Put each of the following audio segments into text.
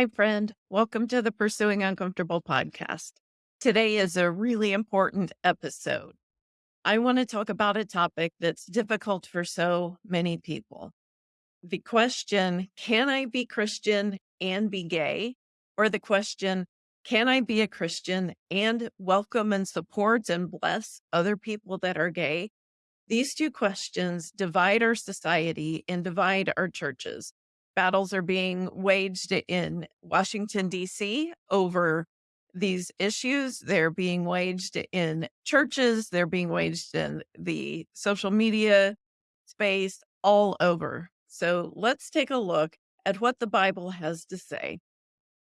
Hi, friend. Welcome to the Pursuing Uncomfortable podcast. Today is a really important episode. I want to talk about a topic that's difficult for so many people. The question, can I be Christian and be gay? Or the question, can I be a Christian and welcome and support and bless other people that are gay? These two questions divide our society and divide our churches battles are being waged in Washington, D.C. over these issues. They're being waged in churches, they're being waged in the social media space, all over. So let's take a look at what the Bible has to say.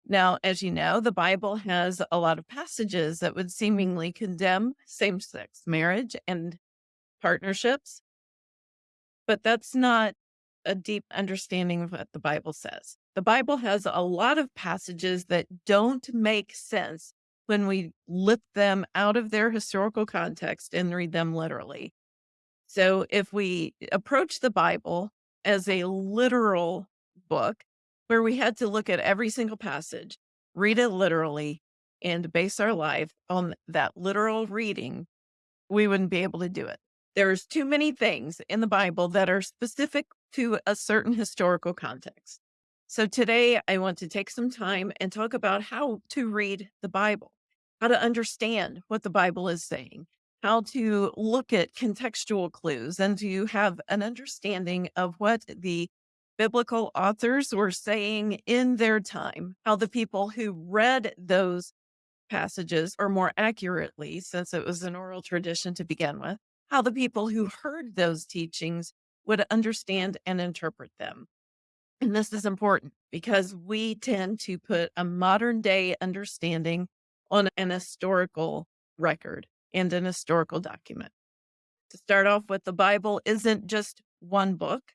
Now, as you know, the Bible has a lot of passages that would seemingly condemn same sex marriage and partnerships. But that's not a deep understanding of what the Bible says. The Bible has a lot of passages that don't make sense when we lift them out of their historical context and read them literally. So if we approach the Bible as a literal book where we had to look at every single passage, read it literally, and base our life on that literal reading, we wouldn't be able to do it. There's too many things in the Bible that are specific to a certain historical context. So today I want to take some time and talk about how to read the Bible, how to understand what the Bible is saying, how to look at contextual clues and to have an understanding of what the biblical authors were saying in their time, how the people who read those passages, or more accurately, since it was an oral tradition to begin with, how the people who heard those teachings would understand and interpret them. And this is important because we tend to put a modern day understanding on an historical record and an historical document. To start off with, the Bible isn't just one book,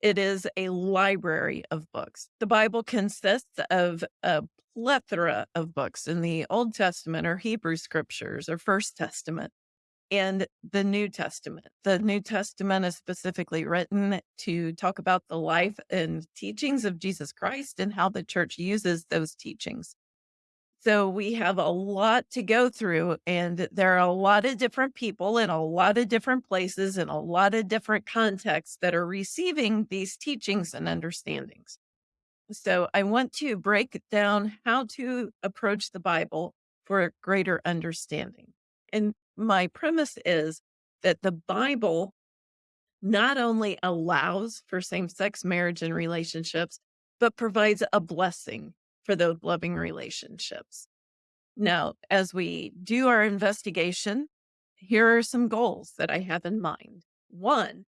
it is a library of books. The Bible consists of a plethora of books in the Old Testament or Hebrew scriptures or First Testament and the New Testament. The New Testament is specifically written to talk about the life and teachings of Jesus Christ and how the church uses those teachings. So we have a lot to go through, and there are a lot of different people in a lot of different places in a lot of different contexts that are receiving these teachings and understandings. So I want to break down how to approach the Bible for a greater understanding. And my premise is that the Bible not only allows for same sex marriage and relationships, but provides a blessing for those loving relationships. Now, as we do our investigation, here are some goals that I have in mind. One,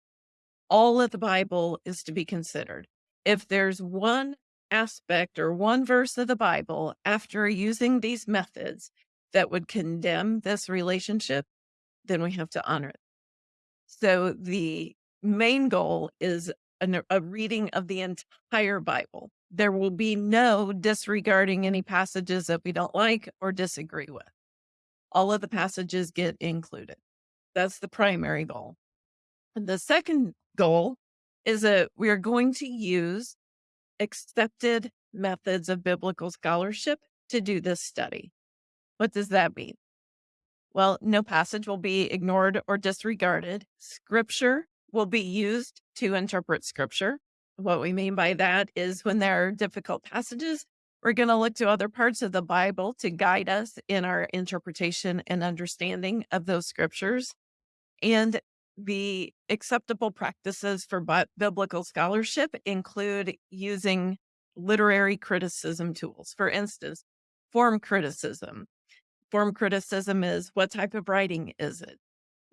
all of the Bible is to be considered. If there's one aspect or one verse of the Bible after using these methods that would condemn this relationship, then we have to honor it. So the main goal is an, a reading of the entire Bible. There will be no disregarding any passages that we don't like or disagree with. All of the passages get included. That's the primary goal. And the second goal is that we are going to use accepted methods of biblical scholarship to do this study. What does that mean? Well, no passage will be ignored or disregarded. Scripture will be used to interpret scripture. What we mean by that is when there are difficult passages, we're going to look to other parts of the Bible to guide us in our interpretation and understanding of those scriptures. And the acceptable practices for biblical scholarship include using literary criticism tools. For instance, form criticism, Form criticism is what type of writing is it?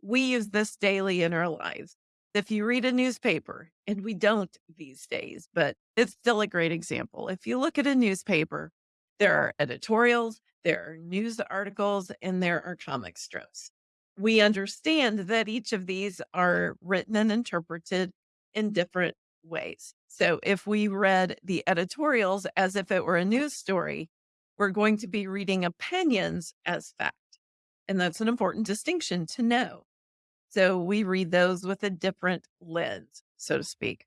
We use this daily in our lives. If you read a newspaper, and we don't these days, but it's still a great example. If you look at a newspaper, there are editorials, there are news articles, and there are comic strips. We understand that each of these are written and interpreted in different ways. So if we read the editorials as if it were a news story, we're going to be reading opinions as fact. And that's an important distinction to know. So we read those with a different lens, so to speak.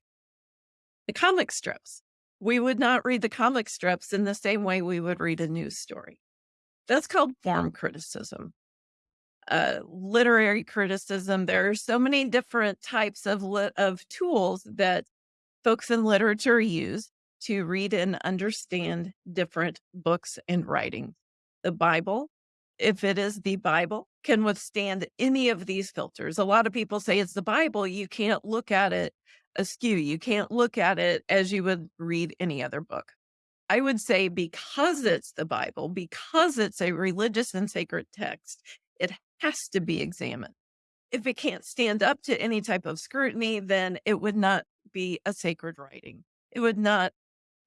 The comic strips. We would not read the comic strips in the same way we would read a news story. That's called form criticism. Uh, literary criticism, there are so many different types of of tools that folks in literature use to read and understand different books and writing. The Bible, if it is the Bible, can withstand any of these filters. A lot of people say it's the Bible, you can't look at it askew. You can't look at it as you would read any other book. I would say because it's the Bible, because it's a religious and sacred text, it has to be examined. If it can't stand up to any type of scrutiny, then it would not be a sacred writing. It would not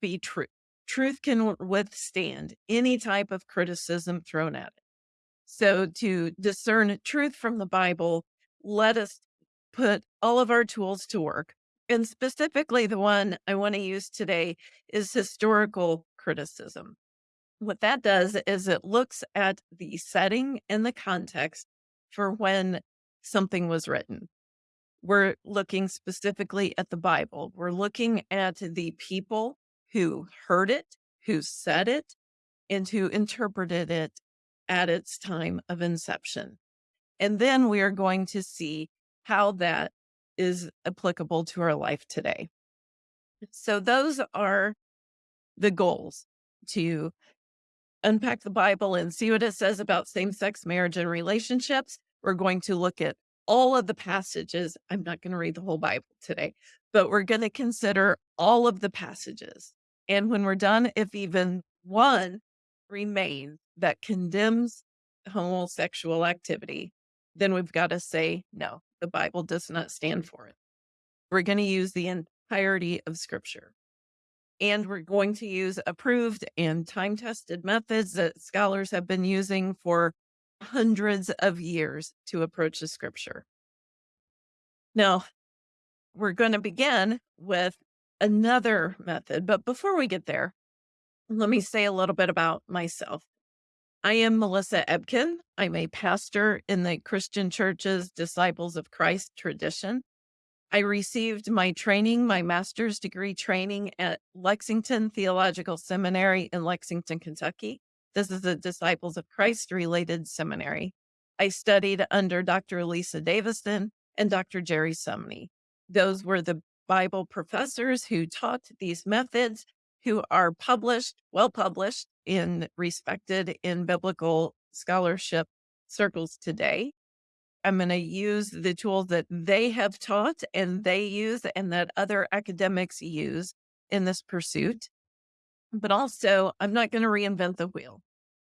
be true. Truth can withstand any type of criticism thrown at it. So, to discern truth from the Bible, let us put all of our tools to work. And specifically, the one I want to use today is historical criticism. What that does is it looks at the setting and the context for when something was written. We're looking specifically at the Bible. We're looking at the people who heard it, who said it, and who interpreted it at its time of inception. And then we are going to see how that is applicable to our life today. So, those are the goals to unpack the Bible and see what it says about same sex marriage and relationships. We're going to look at all of the passages. I'm not going to read the whole Bible today, but we're going to consider all of the passages. And when we're done, if even one remains that condemns homosexual activity, then we've got to say, no, the Bible does not stand for it. We're going to use the entirety of scripture. And we're going to use approved and time tested methods that scholars have been using for hundreds of years to approach the scripture. Now, we're going to begin with another method. But before we get there, let me say a little bit about myself. I am Melissa Ebken. I'm a pastor in the Christian Church's Disciples of Christ tradition. I received my training, my master's degree training at Lexington Theological Seminary in Lexington, Kentucky. This is a Disciples of Christ related seminary. I studied under Dr. Lisa Davison and Dr. Jerry Sumney. Those were the Bible professors who taught these methods, who are published, well published, and respected in biblical scholarship circles today. I'm going to use the tools that they have taught and they use and that other academics use in this pursuit. But also, I'm not going to reinvent the wheel.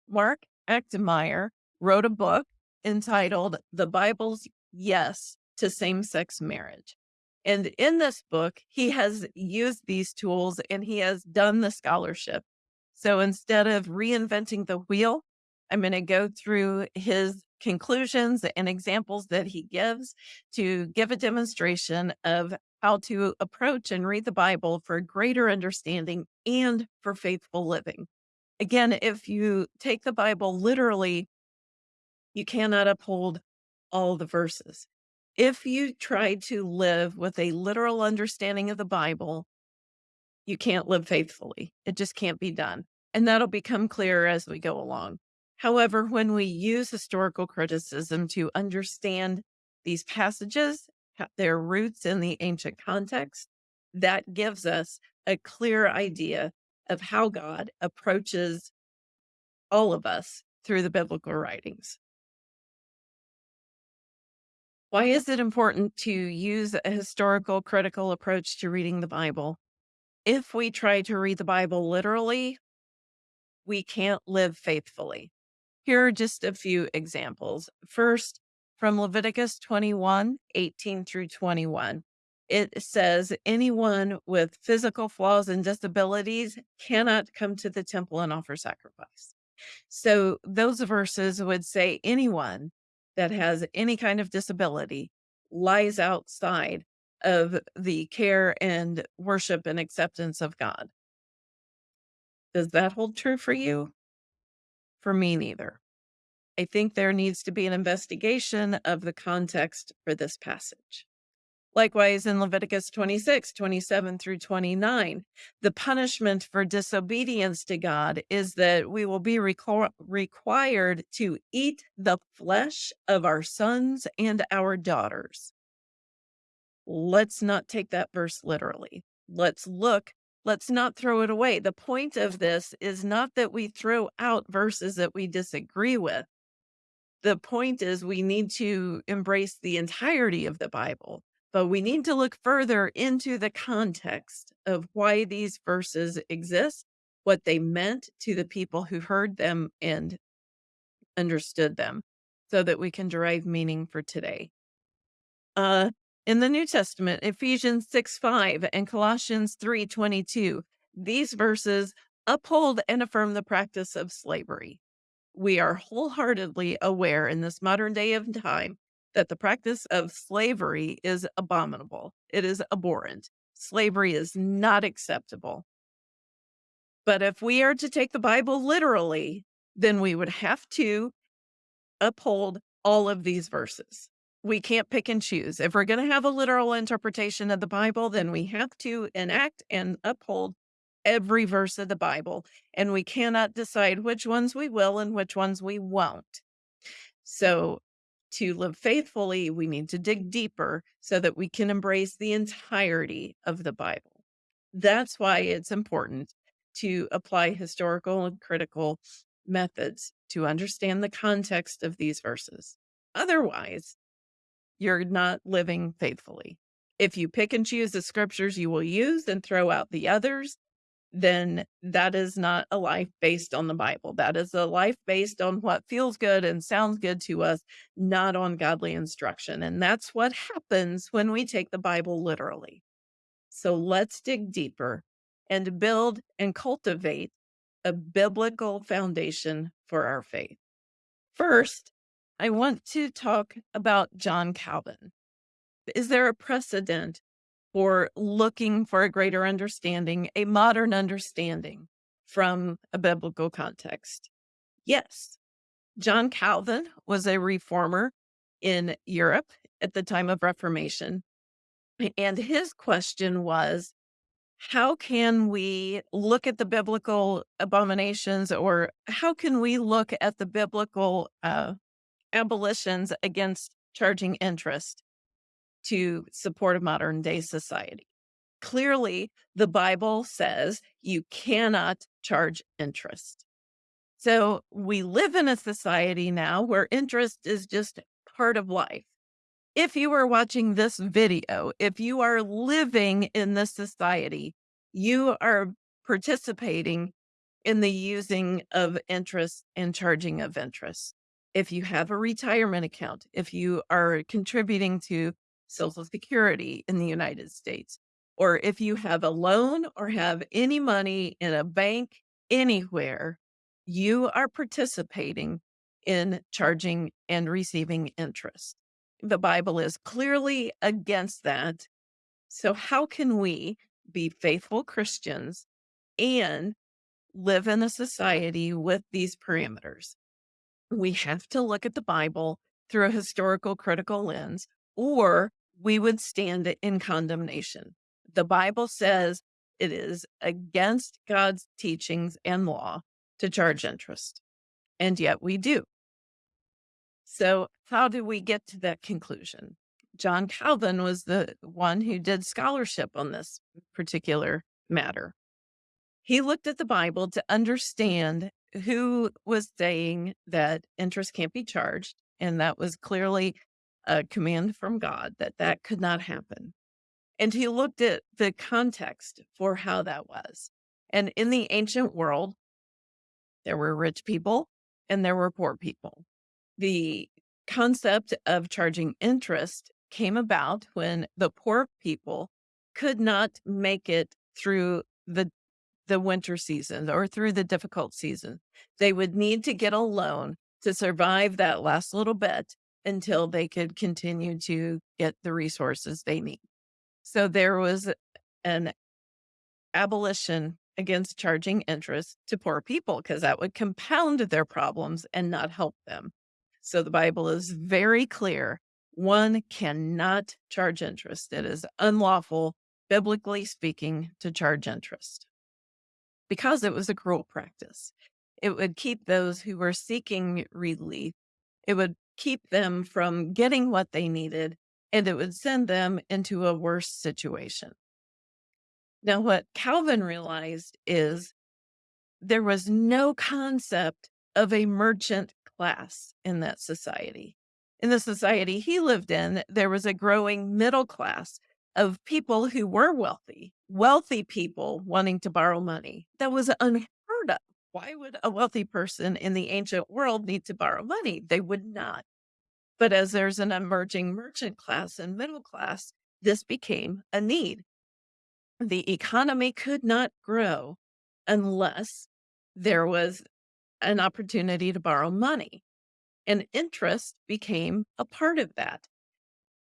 Mark Achtemeier wrote a book entitled The Bible's Yes to Same Sex Marriage. And in this book, he has used these tools and he has done the scholarship. So instead of reinventing the wheel, I'm going to go through his conclusions and examples that he gives to give a demonstration of how to approach and read the Bible for greater understanding and for faithful living. Again, if you take the Bible literally, you cannot uphold all the verses. If you try to live with a literal understanding of the Bible, you can't live faithfully. It just can't be done. And that'll become clearer as we go along. However, when we use historical criticism to understand these passages, their roots in the ancient context, that gives us a clear idea of how God approaches all of us through the biblical writings. Why is it important to use a historical critical approach to reading the Bible? If we try to read the Bible literally, we can't live faithfully. Here are just a few examples. First, from Leviticus 21 18 through 21. It says anyone with physical flaws and disabilities cannot come to the temple and offer sacrifice. So, those verses would say anyone that has any kind of disability lies outside of the care and worship and acceptance of God. Does that hold true for you? For me, neither. I think there needs to be an investigation of the context for this passage. Likewise, in Leviticus 26, 27 through 29, the punishment for disobedience to God is that we will be requ- required to eat the flesh of our sons and our daughters. Let's not take that verse literally. Let's look, let's not throw it away. The point of this is not that we throw out verses that we disagree with. The point is we need to embrace the entirety of the Bible but we need to look further into the context of why these verses exist, what they meant to the people who heard them and understood them, so that we can derive meaning for today. Uh, in the New Testament, Ephesians 6 5 and Colossians three twenty two, these verses uphold and affirm the practice of slavery. We are wholeheartedly aware in this modern day of time that the practice of slavery is abominable. It is abhorrent. Slavery is not acceptable. But if we are to take the Bible literally, then we would have to uphold all of these verses. We can't pick and choose. If we're going to have a literal interpretation of the Bible, then we have to enact and uphold every verse of the Bible. And we cannot decide which ones we will and which ones we won't. So to live faithfully, we need to dig deeper so that we can embrace the entirety of the Bible. That's why it's important to apply historical and critical methods to understand the context of these verses. Otherwise, you're not living faithfully. If you pick and choose the scriptures you will use and throw out the others, then that is not a life based on the Bible. That is a life based on what feels good and sounds good to us, not on godly instruction. And that's what happens when we take the Bible literally. So let's dig deeper and build and cultivate a biblical foundation for our faith. First, I want to talk about John Calvin. Is there a precedent for looking for a greater understanding, a modern understanding from a biblical context? Yes. John Calvin was a reformer in Europe at the time of Reformation. And his question was how can we look at the biblical abominations or how can we look at the biblical uh, abolitions against charging interest to support a modern day society. Clearly, the Bible says you cannot charge interest. So we live in a society now where interest is just part of life. If you are watching this video, if you are living in this society, you are participating in the using of interest and charging of interest. If you have a retirement account, if you are contributing to Social Security in the United States, or if you have a loan or have any money in a bank anywhere, you are participating in charging and receiving interest. The Bible is clearly against that. So, how can we be faithful Christians and live in a society with these parameters? We have to look at the Bible through a historical critical lens, or we would stand in condemnation. The Bible says it is against God's teachings and law to charge interest, and yet we do. So, how do we get to that conclusion? John Calvin was the one who did scholarship on this particular matter. He looked at the Bible to understand who was saying that interest can't be charged. And that was clearly a command from God that that could not happen. And he looked at the context for how that was. And in the ancient world, there were rich people and there were poor people. The concept of charging interest came about when the poor people could not make it through the the winter season or through the difficult season. They would need to get a loan to survive that last little bit until they could continue to get the resources they need. So there was an abolition against charging interest to poor people because that would compound their problems and not help them. So the Bible is very clear One cannot charge interest. It is unlawful, biblically speaking, to charge interest because it was a cruel practice. It would keep those who were seeking relief, it would keep them from getting what they needed, and it would send them into a worse situation. Now, what Calvin realized is there was no concept of a merchant class in that society. In the society he lived in, there was a growing middle class of people who were wealthy, wealthy people wanting to borrow money. That was unheard of. Why would a wealthy person in the ancient world need to borrow money? They would not. But as there's an emerging merchant class and middle class, this became a need. The economy could not grow unless there was an opportunity to borrow money, and interest became a part of that.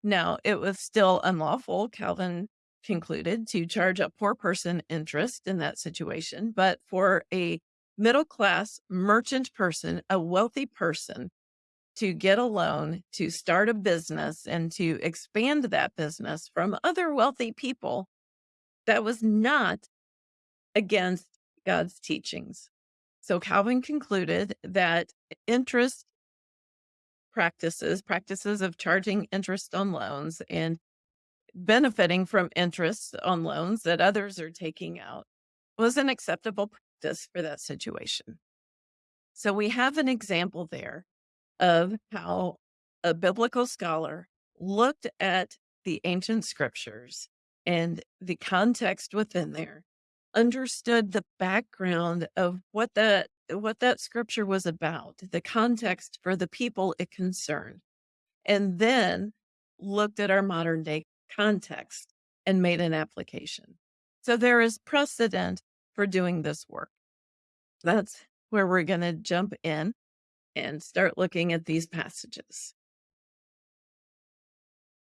Now, it was still unlawful, Calvin concluded, to charge a poor person interest in that situation. But for a middle class merchant person, a wealthy person, to get a loan to start a business and to expand that business from other wealthy people, that was not against God's teachings. So Calvin concluded that interest practices, practices of charging interest on loans and benefiting from interest on loans that others are taking out was an acceptable practice for that situation. So we have an example there of how a biblical scholar looked at the ancient scriptures and the context within there, understood the background of what that what that scripture was about, the context for the people it concerned, and then looked at our modern day context and made an application. So there is precedent for doing this work. That's where we're going to jump in and start looking at these passages.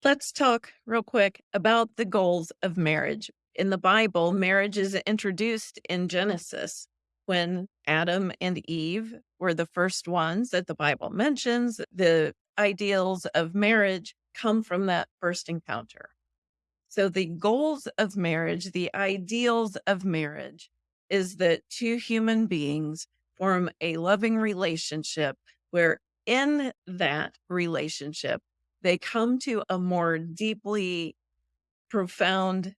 Let's talk real quick about the goals of marriage. In the Bible, marriage is introduced in Genesis when Adam and Eve were the first ones that the Bible mentions. The ideals of marriage come from that first encounter. So, the goals of marriage, the ideals of marriage, is that two human beings form a loving relationship where, in that relationship, they come to a more deeply profound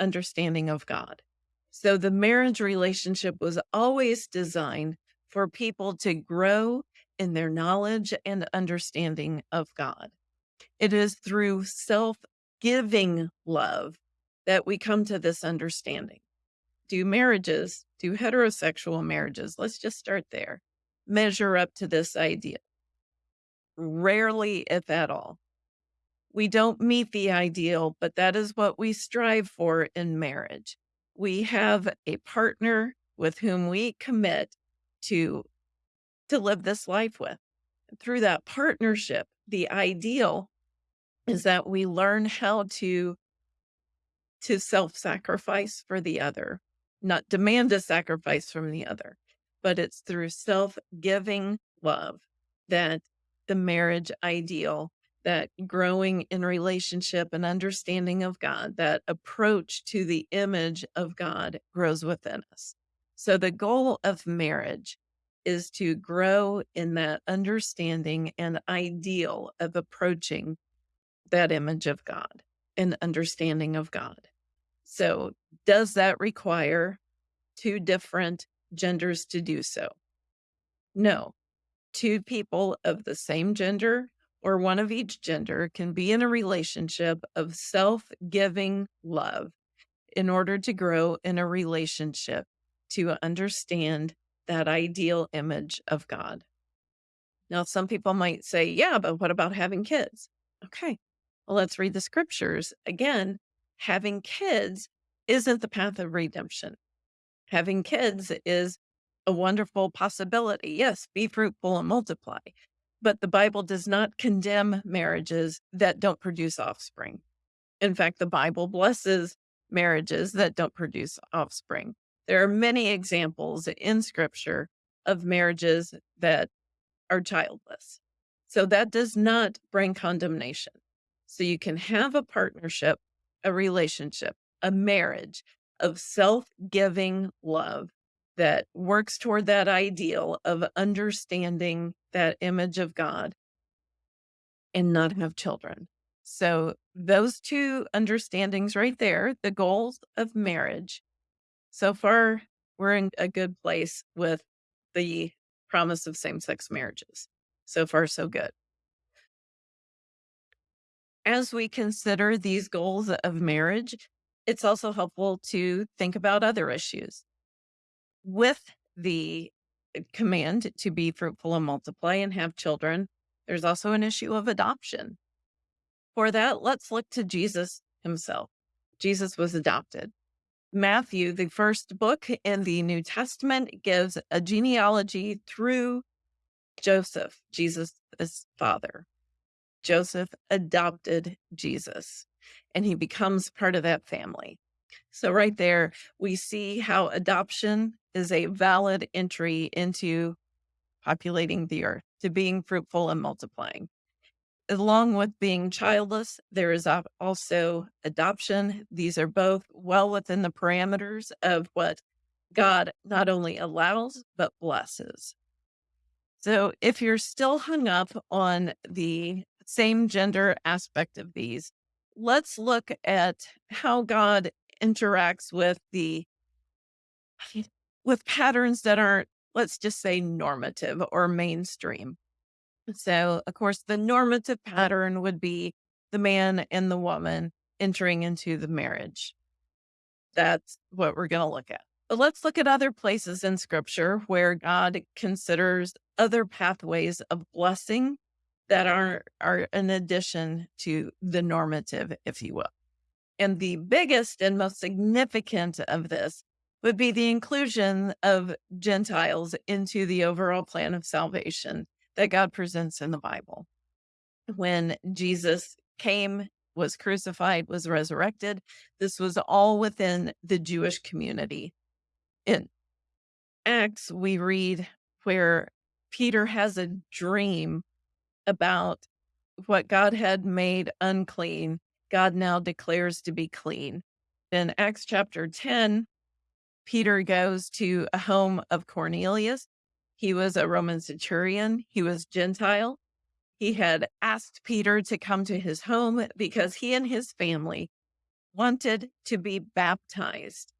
understanding of God. So the marriage relationship was always designed for people to grow in their knowledge and understanding of God. It is through self giving love that we come to this understanding. Do marriages, do heterosexual marriages, let's just start there, measure up to this idea? Rarely, if at all. We don't meet the ideal, but that is what we strive for in marriage we have a partner with whom we commit to to live this life with. Through that partnership, the ideal is that we learn how to to self-sacrifice for the other, not demand a sacrifice from the other, but it's through self-giving love that the marriage ideal that growing in relationship and understanding of God, that approach to the image of God grows within us. So, the goal of marriage is to grow in that understanding and ideal of approaching that image of God and understanding of God. So, does that require two different genders to do so? No. Two people of the same gender or one of each gender can be in a relationship of self giving love in order to grow in a relationship to understand that ideal image of God. Now, some people might say, yeah, but what about having kids? Okay, well, let's read the scriptures. Again, having kids isn't the path of redemption. Having kids is a wonderful possibility. Yes, be fruitful and multiply. But the Bible does not condemn marriages that don't produce offspring. In fact, the Bible blesses marriages that don't produce offspring. There are many examples in scripture of marriages that are childless. So that does not bring condemnation. So you can have a partnership, a relationship, a marriage of self giving love that works toward that ideal of understanding that image of God and not have children. So, those two understandings right there, the goals of marriage. So far, we're in a good place with the promise of same sex marriages. So far, so good. As we consider these goals of marriage, it's also helpful to think about other issues. With the uh, command to be fruitful and multiply and have children, there's also an issue of adoption. For that, let's look to Jesus himself. Jesus was adopted. Matthew, the first book in the New Testament, gives a genealogy through Joseph, Jesus' father. Joseph adopted Jesus and he becomes part of that family. So, right there, we see how adoption is a valid entry into populating the earth, to being fruitful and multiplying. Along with being childless, there is also adoption. These are both well within the parameters of what God not only allows, but blesses. So, if you're still hung up on the same gender aspect of these, let's look at how God interacts with the with patterns that aren't let's just say normative or mainstream. So, of course, the normative pattern would be the man and the woman entering into the marriage. That's what we're going to look at. But let's look at other places in scripture where God considers other pathways of blessing that are are an addition to the normative, if you will. And the biggest and most significant of this would be the inclusion of Gentiles into the overall plan of salvation that God presents in the Bible. When Jesus came, was crucified, was resurrected, this was all within the Jewish community. In Acts, we read where Peter has a dream about what God had made unclean, God now declares to be clean. In Acts chapter 10, Peter goes to a home of Cornelius. He was a Roman centurion, he was Gentile. He had asked Peter to come to his home because he and his family wanted to be baptized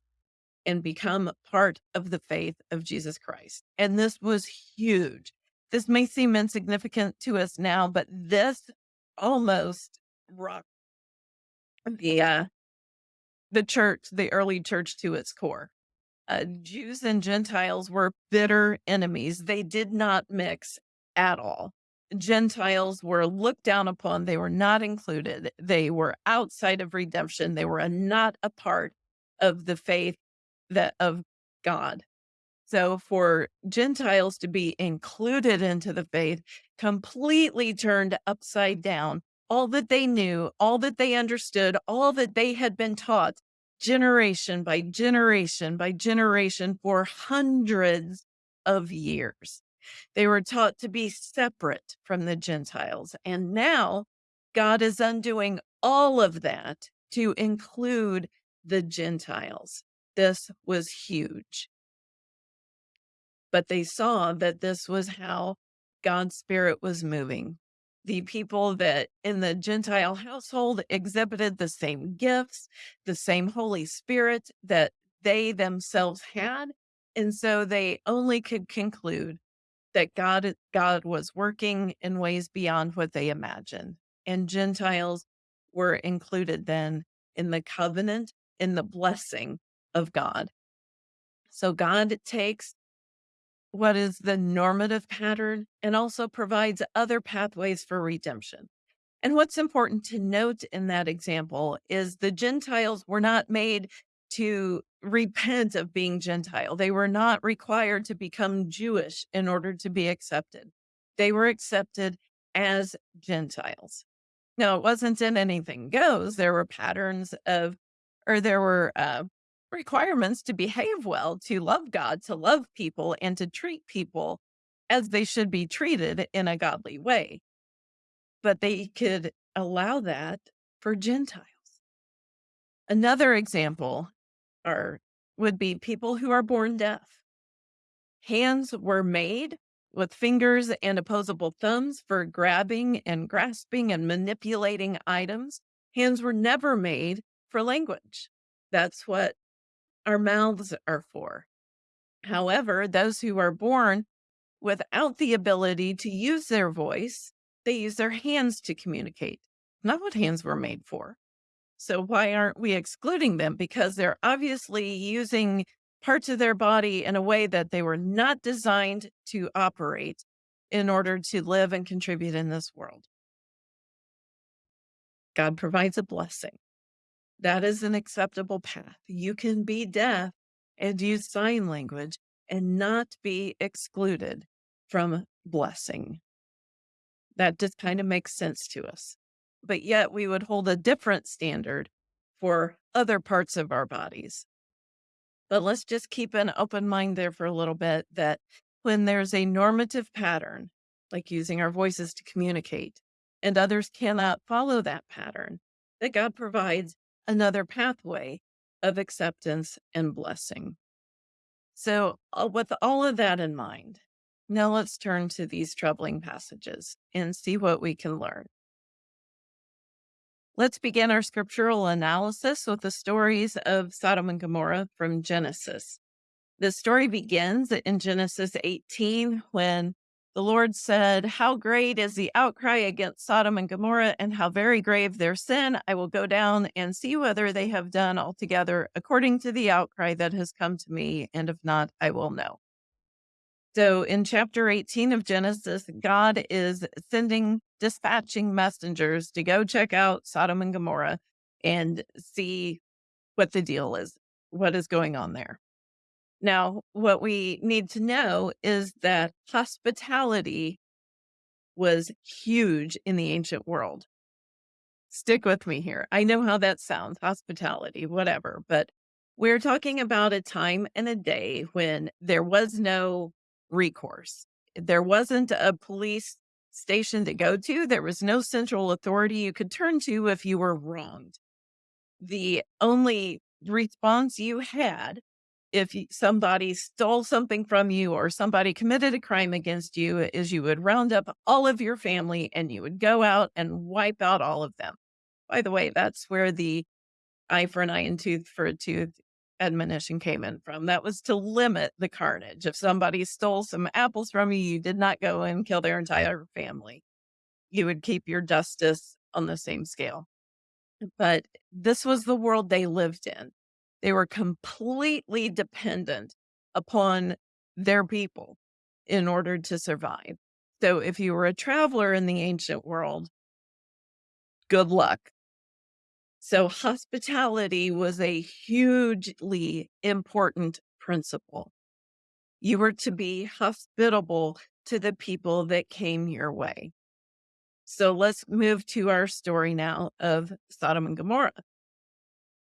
and become part of the faith of Jesus Christ. And this was huge. This may seem insignificant to us now, but this almost rocked the uh, the church, the early church to its core. Uh, Jews and Gentiles were bitter enemies. They did not mix at all. Gentiles were looked down upon. They were not included. They were outside of redemption. They were not a part of the faith that of God. So for Gentiles to be included into the faith completely turned upside down all that they knew, all that they understood, all that they had been taught generation by generation by generation for hundreds of years. They were taught to be separate from the Gentiles. And now God is undoing all of that to include the Gentiles. This was huge but they saw that this was how God's spirit was moving. The people that in the Gentile household exhibited the same gifts, the same Holy Spirit that they themselves had. And so they only could conclude that God, God was working in ways beyond what they imagined. And Gentiles were included then in the covenant, in the blessing of God. So God takes what is the normative pattern and also provides other pathways for redemption. And what's important to note in that example is the Gentiles were not made to repent of being Gentile. They were not required to become Jewish in order to be accepted. They were accepted as Gentiles. Now, it wasn't in anything goes. There were patterns of, or there were uh, requirements to behave well, to love God, to love people, and to treat people as they should be treated in a godly way. but they could allow that for Gentiles. Another example are would be people who are born deaf. Hands were made with fingers and opposable thumbs for grabbing and grasping and manipulating items. Hands were never made for language. That's what our mouths are for. However, those who are born without the ability to use their voice, they use their hands to communicate. Not what hands were made for. So why aren't we excluding them? Because they're obviously using parts of their body in a way that they were not designed to operate in order to live and contribute in this world. God provides a blessing. That is an acceptable path. You can be deaf and use sign language and not be excluded from blessing. That just kind of makes sense to us but yet we would hold a different standard for other parts of our bodies. But let's just keep an open mind there for a little bit that when there's a normative pattern, like using our voices to communicate, and others cannot follow that pattern, that God provides another pathway of acceptance and blessing. So, uh, with all of that in mind, now let's turn to these troubling passages and see what we can learn. Let's begin our scriptural analysis with the stories of Sodom and Gomorrah from Genesis. The story begins in Genesis 18 when the Lord said, How great is the outcry against Sodom and Gomorrah, and how very grave their sin. I will go down and see whether they have done altogether according to the outcry that has come to me, and if not, I will know. So in chapter 18 of Genesis, God is sending, dispatching messengers to go check out Sodom and Gomorrah and see what the deal is, what is going on there. Now, what we need to know is that hospitality was huge in the ancient world. Stick with me here. I know how that sounds, hospitality, whatever, but we're talking about a time and a day when there was no recourse. There wasn't a police station to go to. There was no central authority you could turn to if you were wronged. The only response you had if somebody stole something from you or somebody committed a crime against you is you would round up all of your family and you would go out and wipe out all of them. By the way, that's where the eye for an eye and tooth for a tooth admonition came in from. That was to limit the carnage. If somebody stole some apples from you, you did not go and kill their entire family. You would keep your justice on the same scale. But this was the world they lived in. They were completely dependent upon their people in order to survive. So if you were a traveler in the ancient world, good luck so hospitality was a hugely important principle. You were to be hospitable to the people that came your way. So let's move to our story now of Sodom and Gomorrah.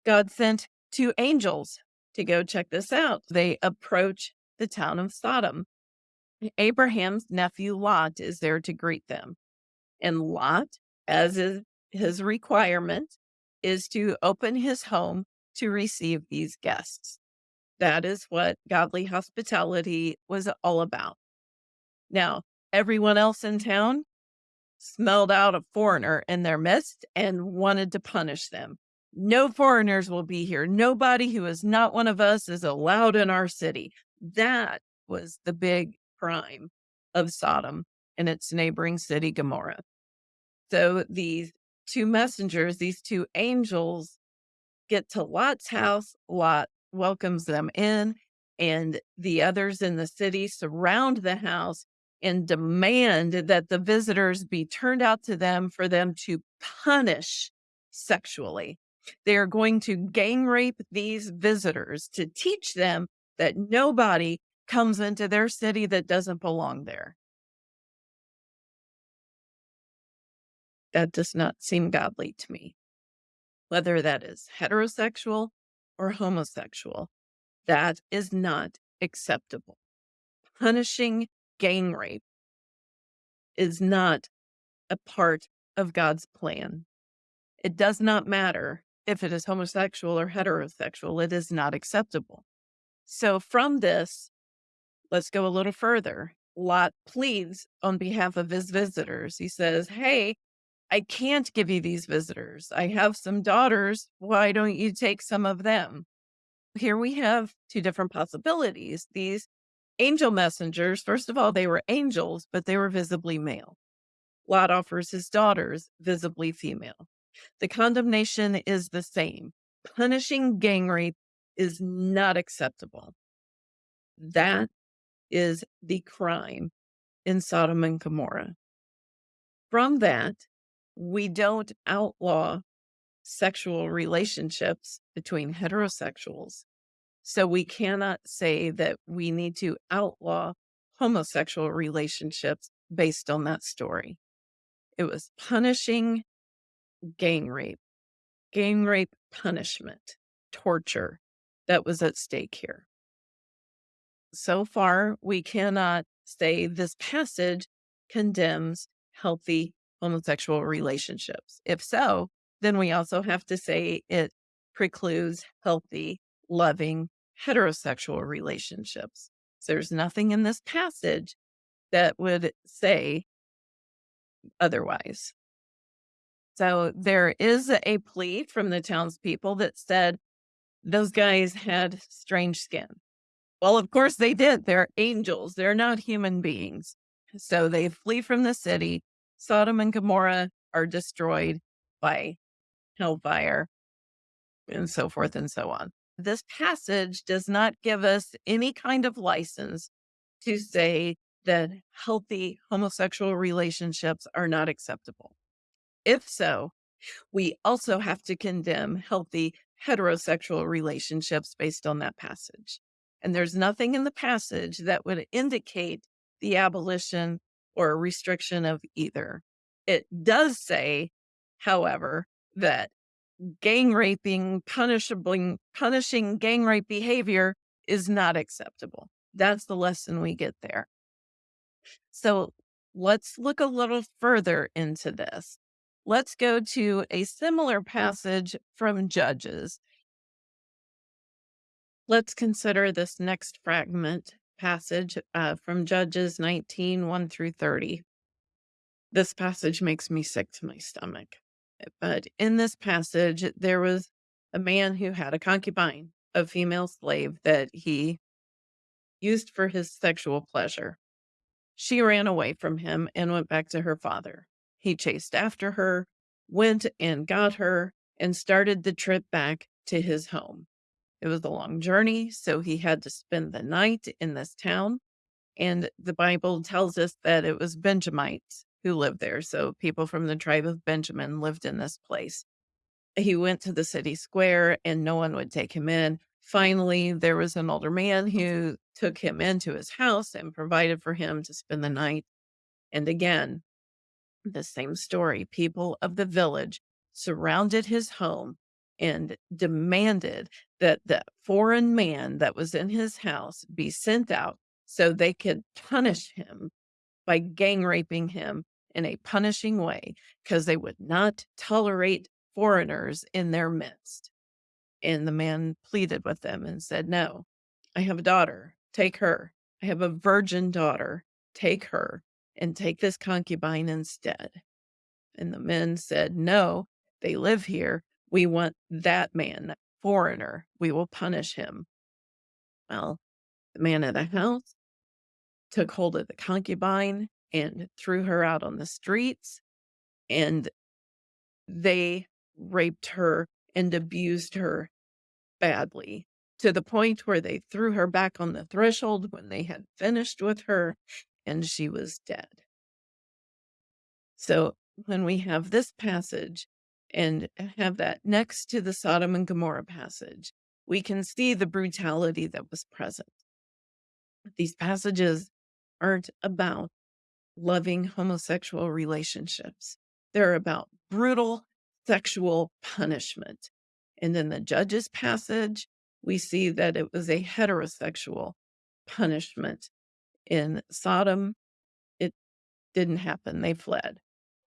God sent two angels to go check this out. They approach the town of Sodom. Abraham's nephew Lot is there to greet them. And Lot, as is his requirement, is to open his home to receive these guests. That is what godly hospitality was all about. Now, everyone else in town smelled out a foreigner in their midst and wanted to punish them. No foreigners will be here. Nobody who is not one of us is allowed in our city. That was the big crime of Sodom and its neighboring city, Gomorrah. So these two messengers, these two angels, get to Lot's house. Lot welcomes them in, and the others in the city surround the house and demand that the visitors be turned out to them for them to punish sexually. They are going to gang rape these visitors to teach them that nobody comes into their city that doesn't belong there. That does not seem godly to me. Whether that is heterosexual or homosexual, that is not acceptable. Punishing gang rape is not a part of God's plan. It does not matter if it is homosexual or heterosexual, it is not acceptable. So, from this, let's go a little further. Lot pleads on behalf of his visitors. He says, Hey, I can't give you these visitors. I have some daughters. Why don't you take some of them? Here we have two different possibilities. These angel messengers, first of all, they were angels, but they were visibly male. Lot offers his daughters visibly female. The condemnation is the same. Punishing gang rape is not acceptable. That is the crime in Sodom and Gomorrah. From that, we don't outlaw sexual relationships between heterosexuals. So we cannot say that we need to outlaw homosexual relationships based on that story. It was punishing gang rape, gang rape punishment, torture that was at stake here. So far, we cannot say this passage condemns healthy homosexual relationships. If so, then we also have to say it precludes healthy, loving, heterosexual relationships. So there's nothing in this passage that would say otherwise. So there is a plea from the townspeople that said those guys had strange skin. Well, of course they did. They're angels, they're not human beings. So they flee from the city. Sodom and Gomorrah are destroyed by hellfire and so forth and so on. This passage does not give us any kind of license to say that healthy homosexual relationships are not acceptable. If so, we also have to condemn healthy heterosexual relationships based on that passage. And there's nothing in the passage that would indicate the abolition or restriction of either. It does say, however, that gang raping, punishing, punishing gang rape behavior is not acceptable. That's the lesson we get there. So let's look a little further into this. Let's go to a similar passage from Judges. Let's consider this next fragment passage uh, from Judges 19 1 through 30. This passage makes me sick to my stomach. But in this passage, there was a man who had a concubine, a female slave that he used for his sexual pleasure. She ran away from him and went back to her father. He chased after her, went and got her, and started the trip back to his home. It was a long journey, so he had to spend the night in this town. And the Bible tells us that it was Benjamites who lived there. So people from the tribe of Benjamin lived in this place. He went to the city square and no one would take him in. Finally, there was an older man who took him into his house and provided for him to spend the night. And again, the same story. People of the village surrounded his home and demanded that the foreign man that was in his house be sent out so they could punish him by gang raping him in a punishing way because they would not tolerate foreigners in their midst. And the man pleaded with them and said, No, I have a daughter. Take her. I have a virgin daughter. Take her and take this concubine instead. And the men said, No, they live here. We want that man, that foreigner. We will punish him. Well, the man of the house took hold of the concubine and threw her out on the streets. And they raped her and abused her badly to the point where they threw her back on the threshold when they had finished with her and she was dead. So when we have this passage and have that next to the Sodom and Gomorrah passage, we can see the brutality that was present. These passages aren't about loving homosexual relationships. They're about brutal sexual punishment. And in the judge's passage, we see that it was a heterosexual punishment. In Sodom, it didn't happen. They fled.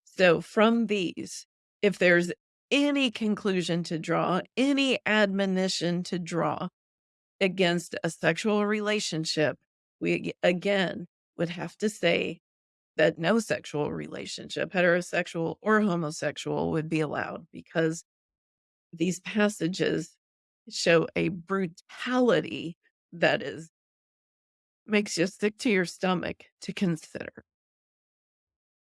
So, from these, if there's any conclusion to draw, any admonition to draw against a sexual relationship, we again would have to say that no sexual relationship, heterosexual or homosexual, would be allowed because these passages show a brutality that is makes you sick to your stomach to consider.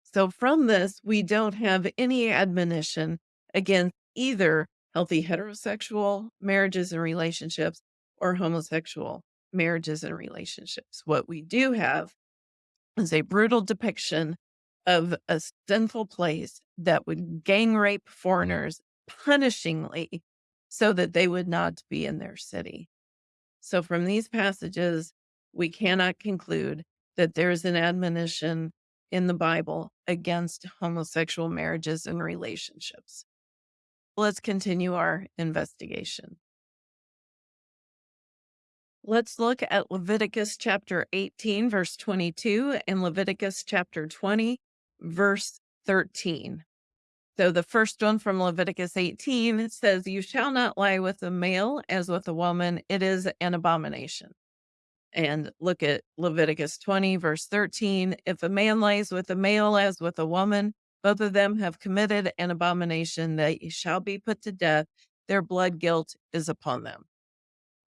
So from this, we don't have any admonition against either healthy heterosexual marriages and relationships or homosexual marriages and relationships. What we do have is a brutal depiction of a sinful place that would gang rape foreigners punishingly so that they would not be in their city. So, from these passages, we cannot conclude that there is an admonition in the Bible against homosexual marriages and relationships. Let's continue our investigation. Let's look at Leviticus chapter 18, verse 22, and Leviticus chapter 20, verse 13. So the first one from Leviticus 18 it says, You shall not lie with a male as with a woman, it is an abomination. And look at Leviticus 20, verse 13. If a man lies with a male as with a woman, both of them have committed an abomination that shall be put to death. Their blood guilt is upon them.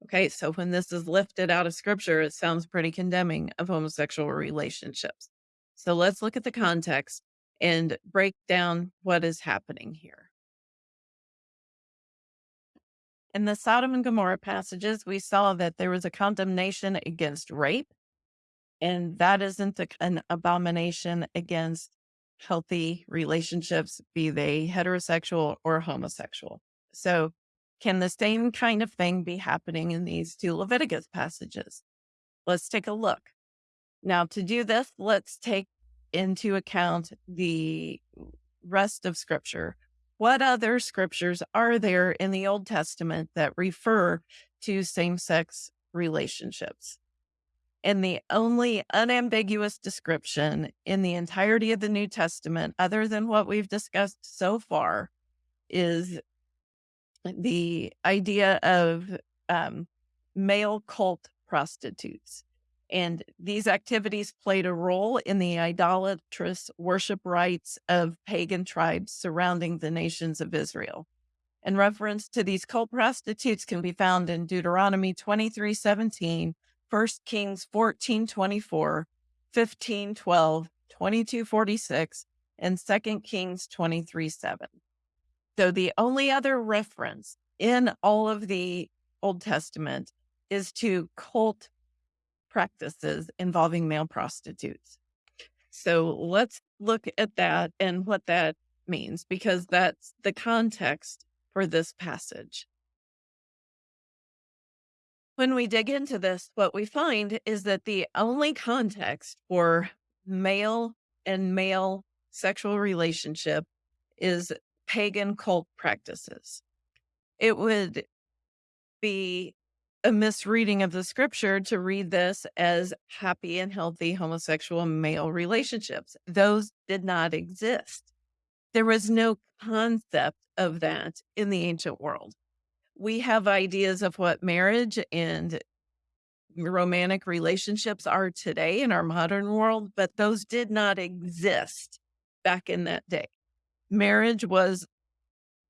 Okay, so when this is lifted out of scripture, it sounds pretty condemning of homosexual relationships. So let's look at the context and break down what is happening here. In the Sodom and Gomorrah passages, we saw that there was a condemnation against rape, and that isn't an abomination against healthy relationships, be they heterosexual or homosexual. So can the same kind of thing be happening in these two Leviticus passages? Let's take a look. Now, to do this, let's take into account the rest of Scripture. What other scriptures are there in the Old Testament that refer to same sex relationships? And the only unambiguous description in the entirety of the New Testament, other than what we've discussed so far, is the idea of um, male cult prostitutes. And these activities played a role in the idolatrous worship rites of pagan tribes surrounding the nations of Israel. And reference to these cult prostitutes can be found in Deuteronomy 23 17, 1 Kings 14 24, 15 12, 22 46, and 2 Kings 23 7. So the only other reference in all of the Old Testament is to cult practices involving male prostitutes. So let's look at that and what that means, because that's the context for this passage. When we dig into this, what we find is that the only context for male and male sexual relationship is pagan cult practices. It would be a misreading of the scripture to read this as happy and healthy homosexual male relationships. Those did not exist. There was no concept of that in the ancient world. We have ideas of what marriage and romantic relationships are today in our modern world, but those did not exist back in that day marriage was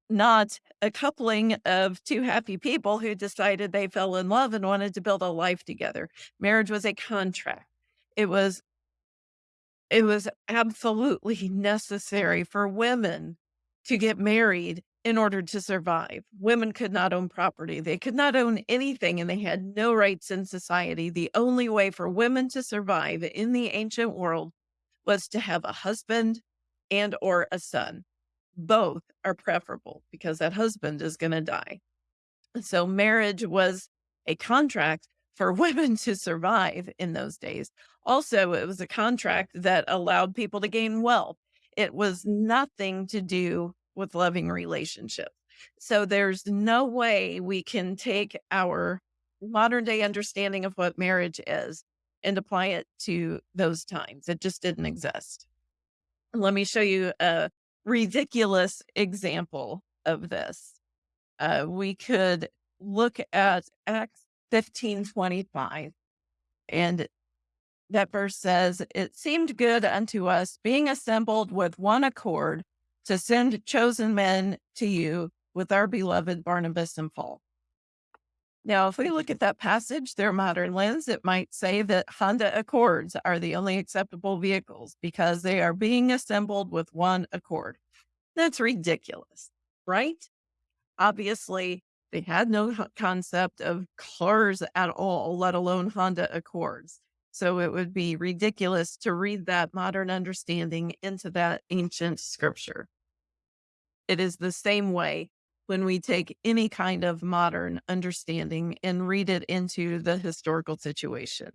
not a coupling of two happy people who decided they fell in love and wanted to build a life together. Marriage was a contract. It was it was absolutely necessary for women to get married in order to survive. Women could not own property. They could not own anything and they had no rights in society. The only way for women to survive in the ancient world was to have a husband and or a son. Both are preferable because that husband is going to die. So marriage was a contract for women to survive in those days. Also, it was a contract that allowed people to gain wealth. It was nothing to do with loving relationships. So there's no way we can take our modern day understanding of what marriage is and apply it to those times. It just didn't exist let me show you a ridiculous example of this. Uh, we could look at Acts 15 25, and that verse says, It seemed good unto us, being assembled with one accord, to send chosen men to you with our beloved Barnabas and Paul. Now, if we look at that passage a modern lens, it might say that Honda Accords are the only acceptable vehicles because they are being assembled with one accord. That's ridiculous, right? Obviously, they had no concept of cars at all, let alone Honda Accords. So it would be ridiculous to read that modern understanding into that ancient scripture. It is the same way when we take any kind of modern understanding and read it into the historical situation.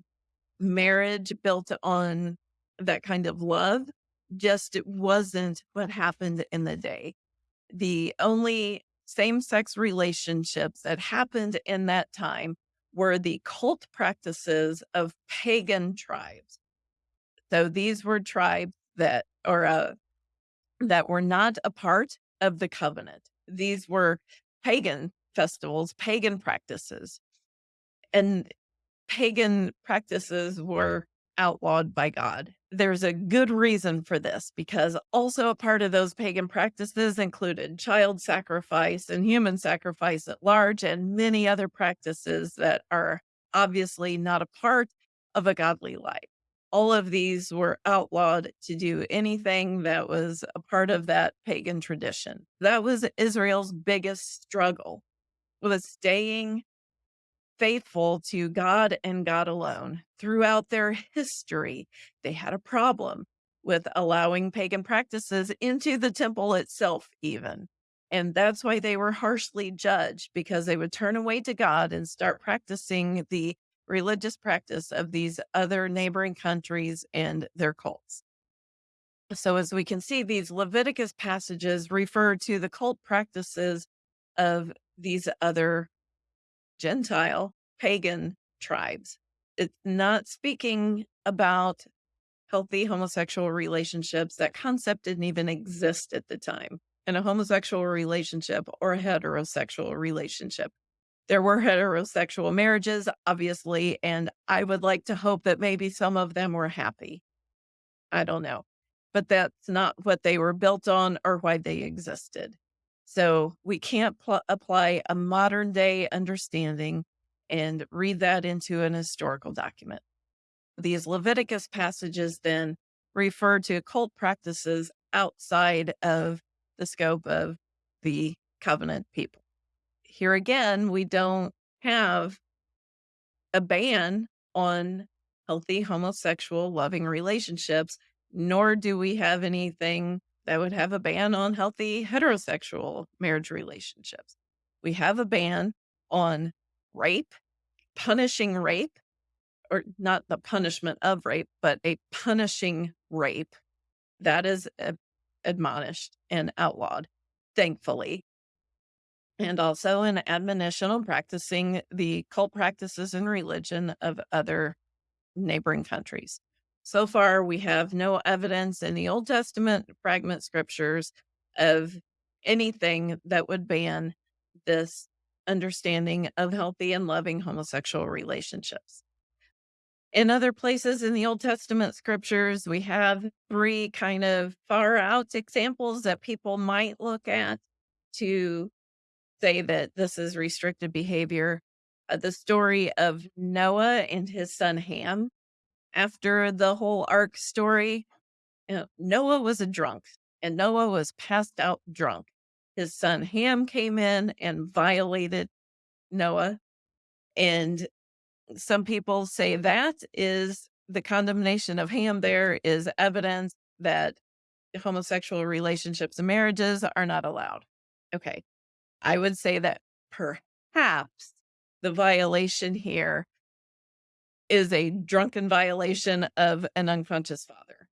Marriage built on that kind of love just it wasn't what happened in the day. The only same sex relationships that happened in that time were the cult practices of pagan tribes. So these were tribes that or uh, that were not a part of the covenant. These were pagan festivals, pagan practices. And pagan practices were outlawed by God. There's a good reason for this because also a part of those pagan practices included child sacrifice and human sacrifice at large, and many other practices that are obviously not a part of a godly life. All of these were outlawed to do anything that was a part of that pagan tradition. That was Israel's biggest struggle was staying faithful to God and God alone. Throughout their history, they had a problem with allowing pagan practices into the temple itself, even. And that's why they were harshly judged because they would turn away to God and start practicing the religious practice of these other neighboring countries and their cults. So, as we can see, these Leviticus passages refer to the cult practices of these other Gentile pagan tribes. It's not speaking about healthy homosexual relationships. That concept didn't even exist at the time in a homosexual relationship or a heterosexual relationship. There were heterosexual marriages, obviously, and I would like to hope that maybe some of them were happy. I don't know. But that's not what they were built on or why they existed. So we can't pl- apply a modern day understanding and read that into an historical document. These Leviticus passages then refer to cult practices outside of the scope of the covenant people. Here again, we don't have a ban on healthy homosexual loving relationships, nor do we have anything that would have a ban on healthy heterosexual marriage relationships. We have a ban on rape, punishing rape, or not the punishment of rape, but a punishing rape that is admonished and outlawed, thankfully. And also an admonition on practicing the cult practices and religion of other neighboring countries. So far, we have no evidence in the Old Testament fragment scriptures of anything that would ban this understanding of healthy and loving homosexual relationships. In other places in the Old Testament scriptures, we have three kind of far out examples that people might look at to say that this is restricted behavior. Uh, the story of Noah and his son Ham after the whole ark story, you know, Noah was a drunk and Noah was passed out drunk. His son Ham came in and violated Noah. And some people say that is the condemnation of Ham there is evidence that homosexual relationships and marriages are not allowed. Okay. I would say that perhaps the violation here is a drunken violation of an unconscious father.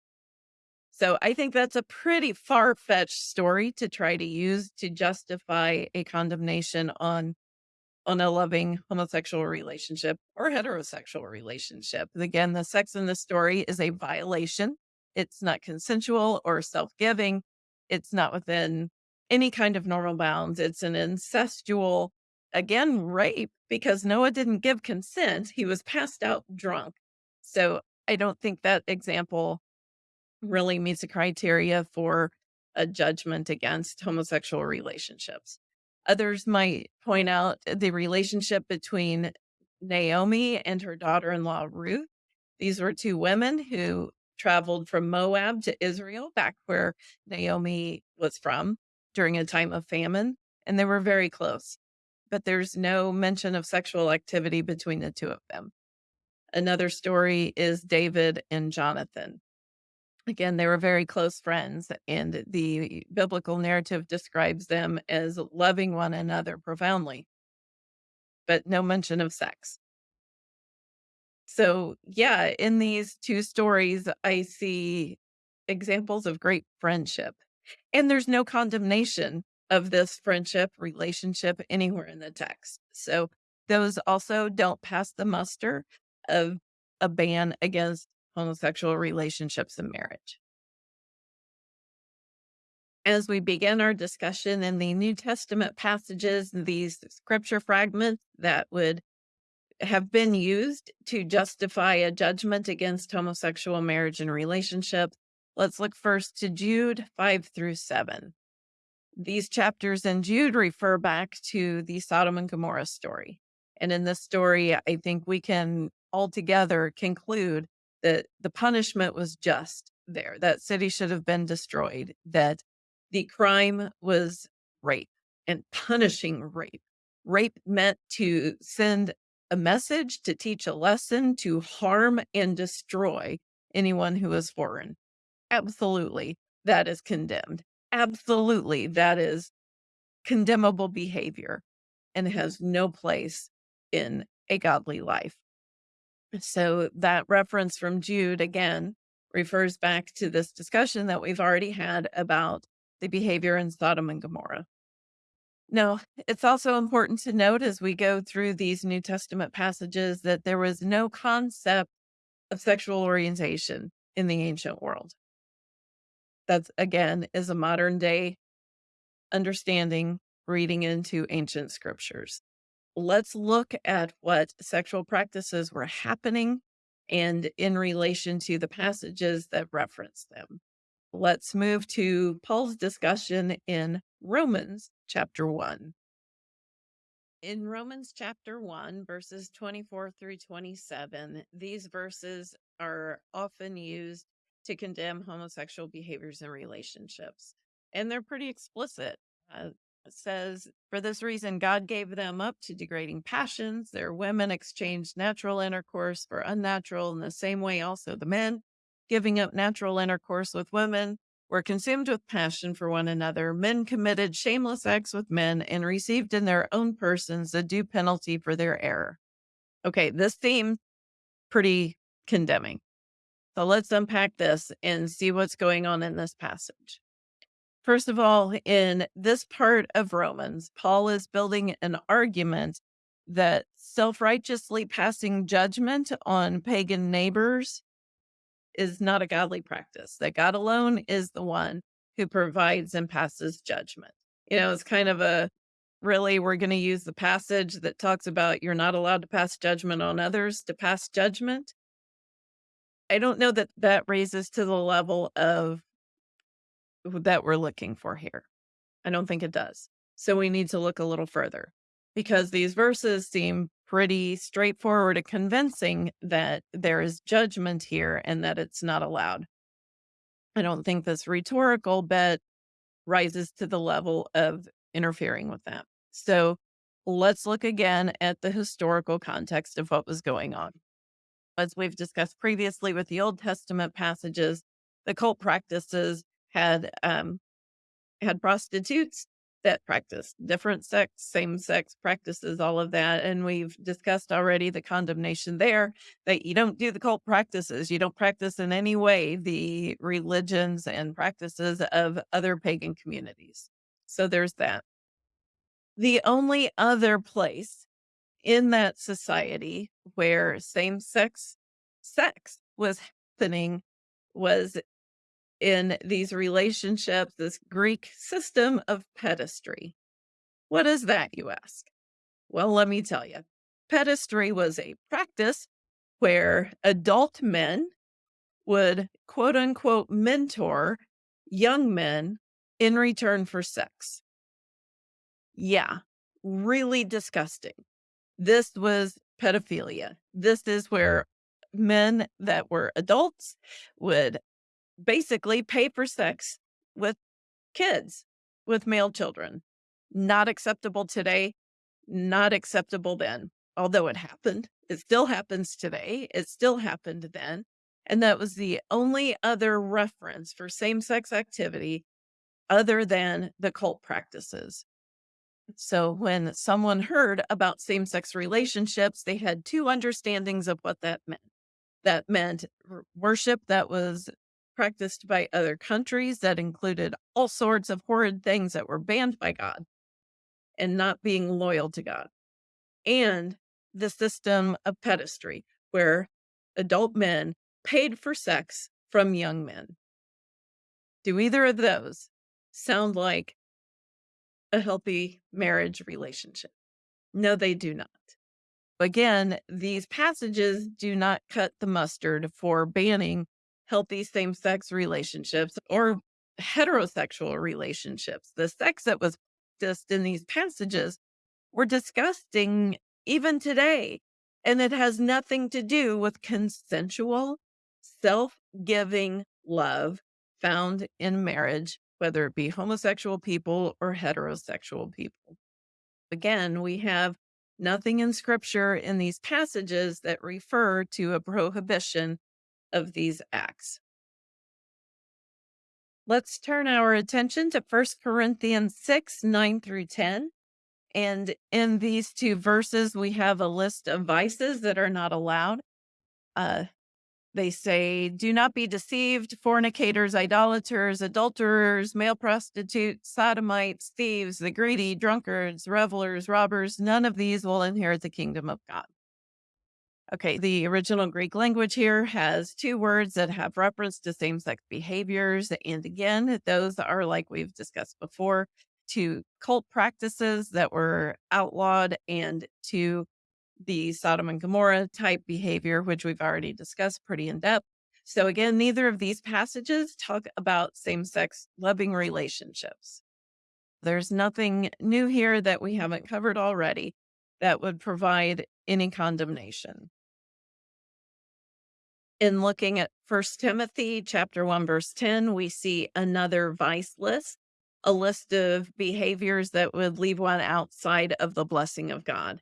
So I think that's a pretty far fetched story to try to use to justify a condemnation on on a loving homosexual relationship or heterosexual relationship. Again, the sex in the story is a violation. It's not consensual or self-giving. it's not within any kind of normal bounds. It's an incestual, again, rape because Noah didn't give consent. He was passed out drunk. So I don't think that example really meets the criteria for a judgment against homosexual relationships. Others might point out the relationship between Naomi and her daughter in law, Ruth. These were two women who traveled from Moab to Israel, back where Naomi was from during a time of famine, and they were very close. But there's no mention of sexual activity between the two of them. Another story is David and Jonathan. Again, they were very close friends, and the biblical narrative describes them as loving one another profoundly, but no mention of sex. So, yeah, in these two stories, I see examples of great friendship, and there's no condemnation of this friendship relationship anywhere in the text. So, those also don't pass the muster of a ban against homosexual relationships and marriage. As we begin our discussion in the New Testament passages, these scripture fragments that would have been used to justify a judgment against homosexual marriage and relationship. Let's look first to Jude 5 through 7. These chapters in Jude refer back to the Sodom and Gomorrah story. And in this story, I think we can altogether conclude that the punishment was just there. That city should have been destroyed, that the crime was rape and punishing rape. Rape meant to send a message, to teach a lesson, to harm and destroy anyone who is foreign. Absolutely, that is condemned. Absolutely, that is condemnable behavior and mm. has no place in a godly life. So that reference from Jude again refers back to this discussion that we've already had about the behavior in Sodom and Gomorrah. Now, it's also important to note as we go through these New Testament passages that there was no concept of sexual orientation in the ancient world. That's again is a modern day understanding reading into ancient scriptures. Let's look at what sexual practices were happening and in relation to the passages that reference them. Let's move to Paul's discussion in Romans chapter 1. In Romans chapter 1, verses 24 through 27, these verses are often used to condemn homosexual behaviors and relationships. And they're pretty explicit. Uh, says, For this reason, God gave them up to degrading passions. Their women exchanged natural intercourse for unnatural. In the same way, also the men, giving up natural intercourse with women, were consumed with passion for one another. Men committed shameless acts with men and received in their own persons the due penalty for their error. Okay, this seems pretty condemning. So let's unpack this and see what's going on in this passage. First of all, in this part of Romans, Paul is building an argument that self righteously passing judgment on pagan neighbors is not a godly practice, that God alone is the one who provides and passes judgment. You know, it's kind of a really, we're going to use the passage that talks about you're not allowed to pass judgment on others to pass judgment. I don't know that that raises to the level of that we're looking for here. I don't think it does. So we need to look a little further because these verses seem pretty straightforward and convincing that there is judgment here and that it's not allowed. I don't think this rhetorical bet rises to the level of interfering with that. So let's look again at the historical context of what was going on. As we've discussed previously with the Old Testament passages, the cult practices had um, had prostitutes that practice different sex, same sex practices, all of that. And we've discussed already the condemnation there that you don't do the cult practices. You don't practice in any way the religions and practices of other pagan communities. So there's that. The only other place in that society where same sex sex was happening was in these relationships, this Greek system of pederasty. What is that, you ask? Well, let me tell you. Pederasty was a practice where adult men would quote unquote mentor young men in return for sex. Yeah, really disgusting. This was pedophilia. This is where men that were adults would basically pay for sex with kids, with male children. Not acceptable today, not acceptable then. Although it happened, it still happens today. It still happened then. And that was the only other reference for same sex activity other than the cult practices. So when someone heard about same sex relationships, they had two understandings of what that meant. That meant worship that was practiced by other countries that included all sorts of horrid things that were banned by God and not being loyal to God. And the system of pederasty, where adult men paid for sex from young men. Do either of those sound like a healthy marriage relationship? No, they do not. Again, these passages do not cut the mustard for banning healthy same sex relationships or heterosexual relationships. The sex that was practiced in these passages were disgusting even today. And it has nothing to do with consensual, self giving love found in marriage, whether it be homosexual people or heterosexual people. Again, we have nothing in scripture in these passages that refer to a prohibition of these acts. Let's turn our attention to 1 Corinthians 6 9 through 10. And in these two verses, we have a list of vices that are not allowed. Uh, they say, Do not be deceived, fornicators, idolaters, adulterers, male prostitutes, sodomites, thieves, the greedy, drunkards, revelers, robbers. None of these will inherit the kingdom of God. Okay, the original Greek language here has two words that have reference to same sex behaviors. And again, those are like we've discussed before to cult practices that were outlawed and to the Sodom and Gomorrah type behavior, which we've already discussed pretty in depth. So, again, neither of these passages talk about same sex loving relationships. There's nothing new here that we haven't covered already that would provide any condemnation. In looking at First Timothy chapter 1 verse 10, we see another vice list a list of behaviors that would leave one outside of the blessing of God.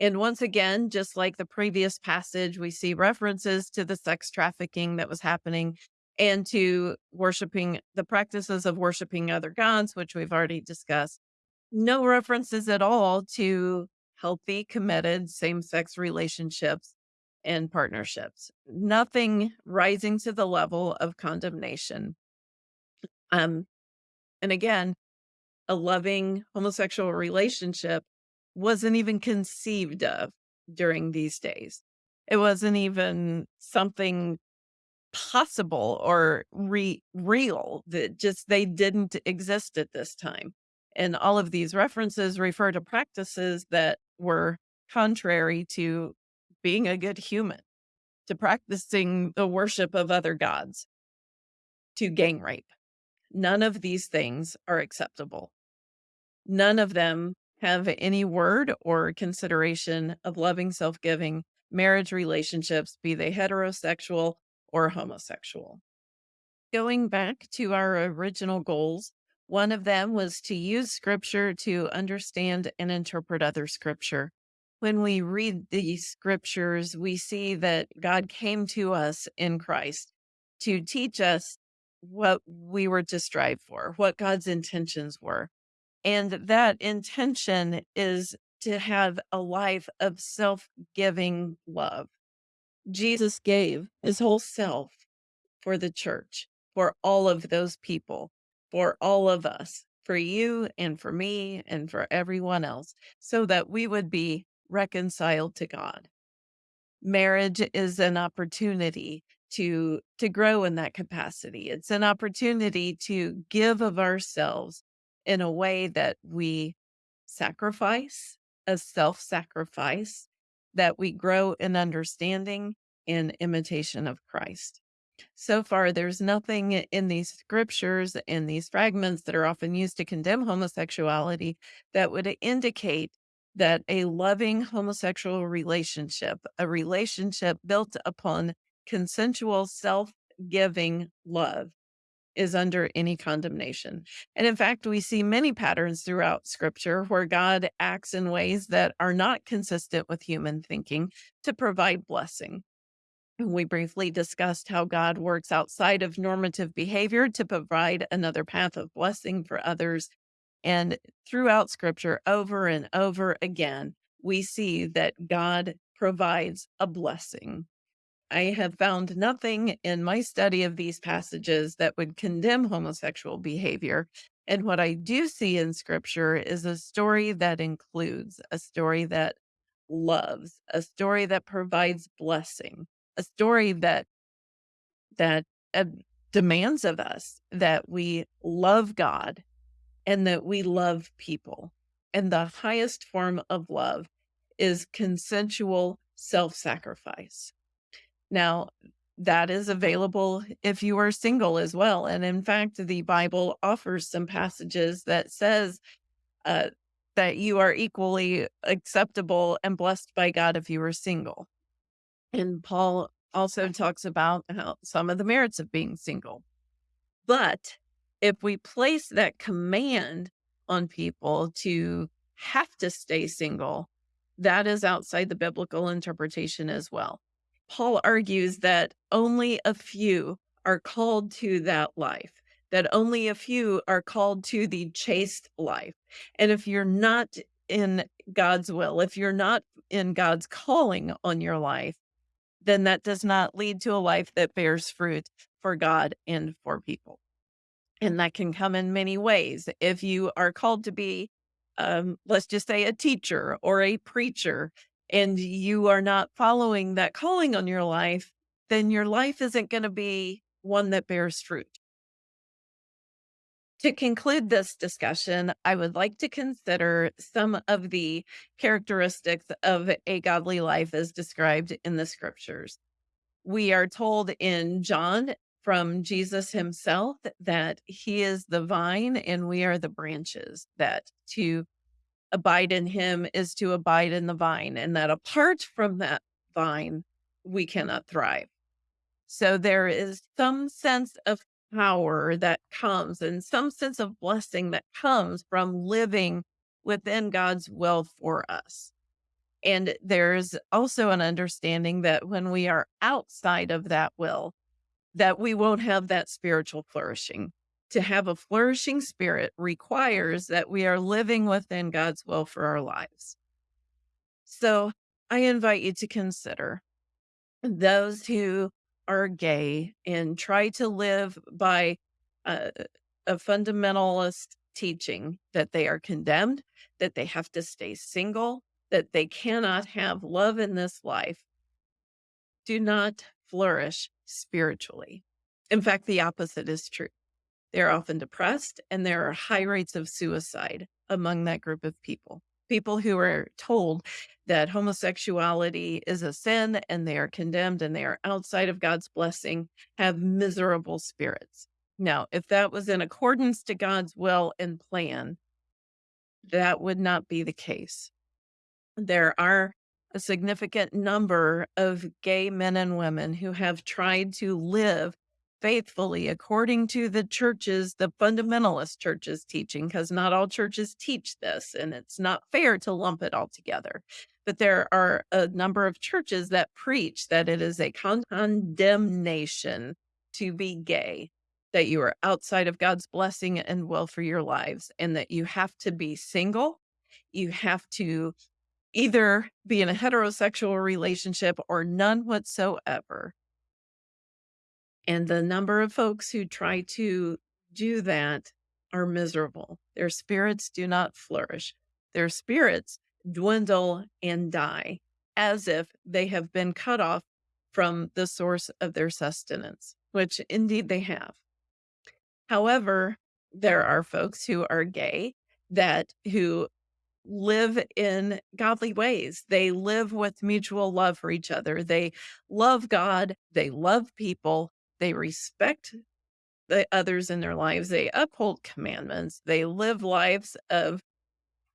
And once again, just like the previous passage, we see references to the sex trafficking that was happening and to worshiping the practices of worshiping other gods, which we've already discussed. No references at all to healthy, committed same sex relationships and partnerships. Nothing rising to the level of condemnation. Um, and again, a loving homosexual relationship wasn't even conceived of during these days. It wasn't even something possible or re- real that just they didn't exist at this time. And all of these references refer to practices that were contrary to being a good human, to practicing the worship of other gods, to gang rape. None of these things are acceptable. None of them have any word or consideration of loving, self giving marriage relationships, be they heterosexual or homosexual. Going back to our original goals, one of them was to use scripture to understand and interpret other scripture. When we read these scriptures, we see that God came to us in Christ to teach us what we were to strive for, what God's intentions were. And that intention is to have a life of self giving love. Jesus gave his whole self for the church, for all of those people, for all of us, for you and for me and for everyone else, so that we would be reconciled to God. Marriage is an opportunity to to grow in that capacity. It's an opportunity to give of ourselves in a way that we sacrifice, a self-sacrifice, that we grow in understanding and imitation of Christ. So far, there's nothing in these scriptures, and these fragments that are often used to condemn homosexuality, that would indicate that a loving homosexual relationship, a relationship built upon consensual, self giving love, is under any condemnation. And in fact, we see many patterns throughout scripture where God acts in ways that are not consistent with human thinking to provide blessing. We briefly discussed how God works outside of normative behavior to provide another path of blessing for others. And throughout scripture, over and over again, we see that God provides a blessing. I have found nothing in my study of these passages that would condemn homosexual behavior. And what I do see in scripture is a story that includes, a story that loves, a story that provides blessing a story that that uh, demands of us that we love God and that we love people. And the highest form of love is consensual self sacrifice. Now, that is available if you are single as well. And in fact, the Bible offers some passages that says uh, that you are equally acceptable and blessed by God if you are single. And Paul also talks about how some of the merits of being single. But if we place that command on people to have to stay single, that is outside the biblical interpretation as well. Paul argues that only a few are called to that life, that only a few are called to the chaste life. And if you're not in God's will, if you're not in God's calling on your life, then that does not lead to a life that bears fruit for God and for people. And that can come in many ways. If you are called to be, um, let's just say, a teacher or a preacher, and you are not following that calling on your life, then your life isn't going to be one that bears fruit. To conclude this discussion, I would like to consider some of the characteristics of a godly life as described in the scriptures. We are told in John from Jesus himself that he is the vine and we are the branches, that to abide in him is to abide in the vine, and that apart from that vine, we cannot thrive. So there is some sense of power that comes and some sense of blessing that comes from living within God's will for us. And there's also an understanding that when we are outside of that will, that we won't have that spiritual flourishing. To have a flourishing spirit requires that we are living within God's will for our lives. So I invite you to consider those who are gay and try to live by a, a fundamentalist teaching that they are condemned, that they have to stay single, that they cannot have love in this life, do not flourish spiritually. In fact, the opposite is true. They're often depressed, and there are high rates of suicide among that group of people people who are told that homosexuality is a sin and they are condemned and they are outside of God's blessing have miserable spirits. Now, if that was in accordance to God's will and plan, that would not be the case. There are a significant number of gay men and women who have tried to live faithfully according to the churches, the fundamentalist churches teaching, because not all churches teach this, and it's not fair to lump it all together. But there are a number of churches that preach that it is a condemnation to be gay, that you are outside of God's blessing and will for your lives, and that you have to be single. You have to either be in a heterosexual relationship or none whatsoever and the number of folks who try to do that are miserable. Their spirits do not flourish. Their spirits dwindle and die as if they have been cut off from the source of their sustenance, which indeed they have. However, there are folks who are gay that who live in godly ways. They live with mutual love for each other. They love God, they love people, they respect the others in their lives, they uphold commandments, they live lives of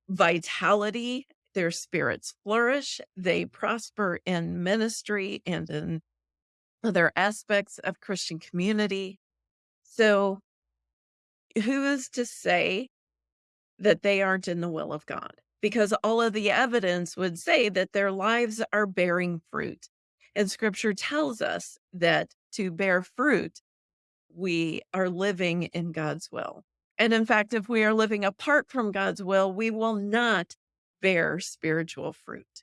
vitality, their spirits flourish, they prosper in ministry and in other aspects of Christian community. So, who is to say that they aren't in the will of God? Because all of the evidence would say that their lives are bearing fruit. And scripture tells us that to bear fruit, we are living in God's will. And in fact, if we are living apart from God's will, we will not bear spiritual fruit.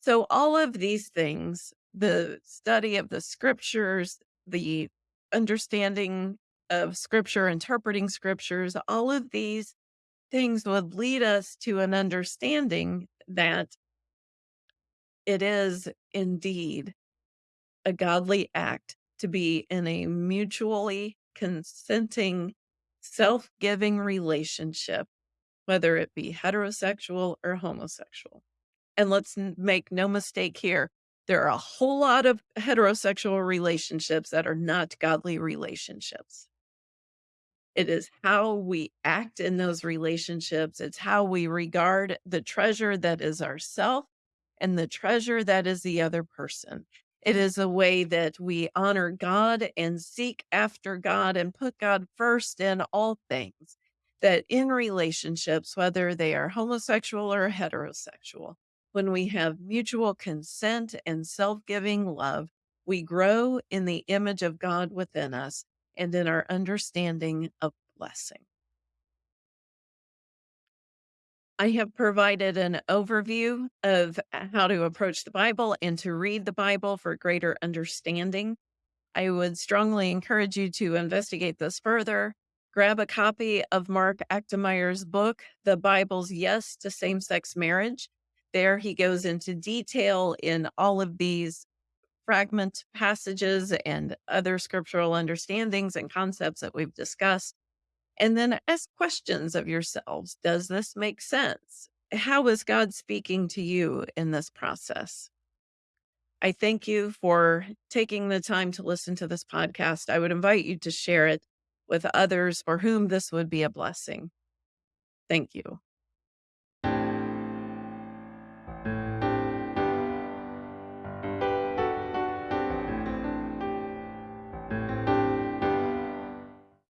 So, all of these things, the study of the scriptures, the understanding of scripture, interpreting scriptures, all of these things would lead us to an understanding that it is indeed a godly act to be in a mutually consenting, self giving relationship, whether it be heterosexual or homosexual. And let's make no mistake here. There are a whole lot of heterosexual relationships that are not godly relationships. It is how we act in those relationships. It's how we regard the treasure that is ourself and the treasure that is the other person. It is a way that we honor God and seek after God and put God first in all things. That in relationships, whether they are homosexual or heterosexual, when we have mutual consent and self giving love, we grow in the image of God within us and in our understanding of blessing. I have provided an overview of uh, how to approach the Bible and to read the Bible for greater understanding. I would strongly encourage you to investigate this further. Grab a copy of Mark Achtemeier's book, The Bible's Yes to Same Sex Marriage. There he goes into detail in all of these fragment passages and other scriptural understandings and concepts that we've discussed. And then ask questions of yourselves. Does this make sense? How is God speaking to you in this process? I thank you for taking the time to listen to this podcast. I would invite you to share it with others for whom this would be a blessing. Thank you.